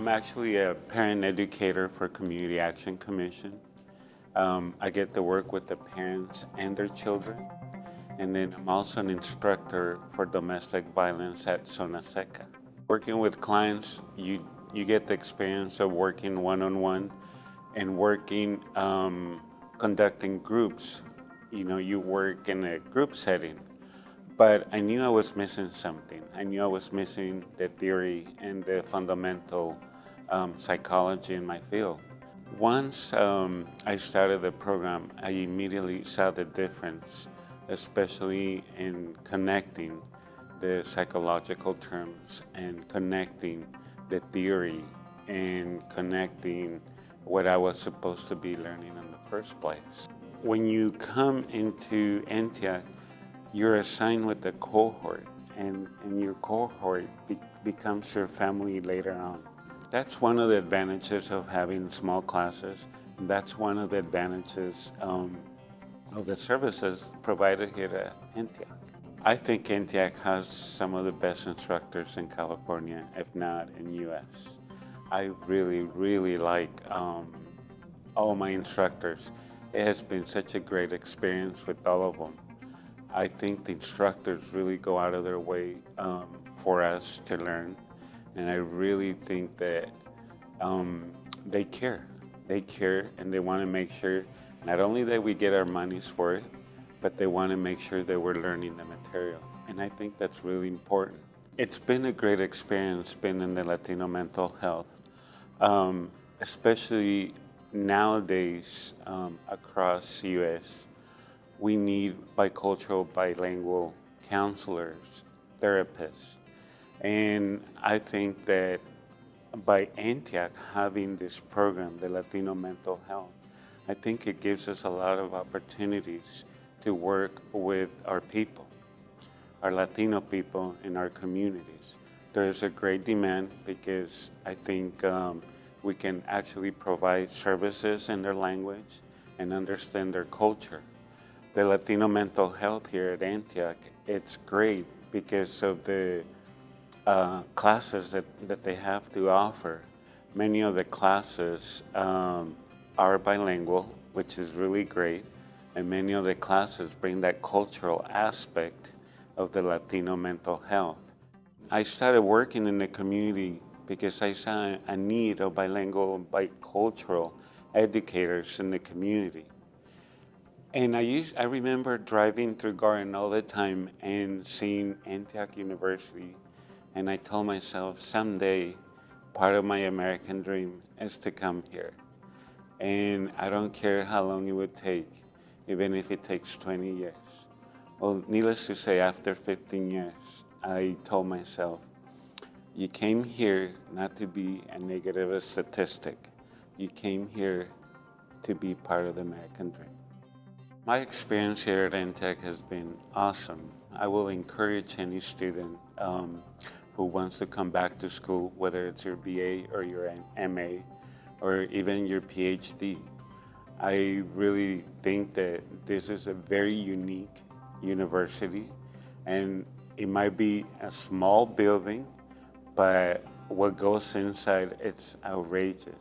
I'm actually a parent educator for Community Action Commission. Um, I get to work with the parents and their children. And then I'm also an instructor for domestic violence at Zona Seca. Working with clients, you, you get the experience of working one-on-one -on -one and working, um, conducting groups. You know, you work in a group setting. But I knew I was missing something. I knew I was missing the theory and the fundamental um, psychology in my field. Once um, I started the program, I immediately saw the difference, especially in connecting the psychological terms and connecting the theory and connecting what I was supposed to be learning in the first place. When you come into Antioch, you're assigned with a cohort and, and your cohort be, becomes your family later on. That's one of the advantages of having small classes. That's one of the advantages um, of the services provided here at Antioch. I think Antioch has some of the best instructors in California, if not in U.S. I really, really like um, all my instructors. It has been such a great experience with all of them. I think the instructors really go out of their way um, for us to learn. And I really think that um, they care. They care and they want to make sure not only that we get our money's worth, but they want to make sure that we're learning the material. And I think that's really important. It's been a great experience being in the Latino mental health, um, especially nowadays um, across the U.S we need bicultural, bilingual counselors, therapists. And I think that by Antioch having this program, the Latino Mental Health, I think it gives us a lot of opportunities to work with our people, our Latino people in our communities. There's a great demand because I think um, we can actually provide services in their language and understand their culture the Latino mental health here at Antioch, it's great because of the uh, classes that, that they have to offer. Many of the classes um, are bilingual, which is really great, and many of the classes bring that cultural aspect of the Latino mental health. I started working in the community because I saw a need of bilingual, bicultural educators in the community. And I, used, I remember driving through Garden all the time and seeing Antioch University. And I told myself, someday, part of my American dream is to come here. And I don't care how long it would take, even if it takes 20 years. Well, needless to say, after 15 years, I told myself, you came here not to be a negative statistic. You came here to be part of the American dream. My experience here at Antioch has been awesome. I will encourage any student um, who wants to come back to school, whether it's your BA or your MA or even your PhD. I really think that this is a very unique university and it might be a small building, but what goes inside, it's outrageous.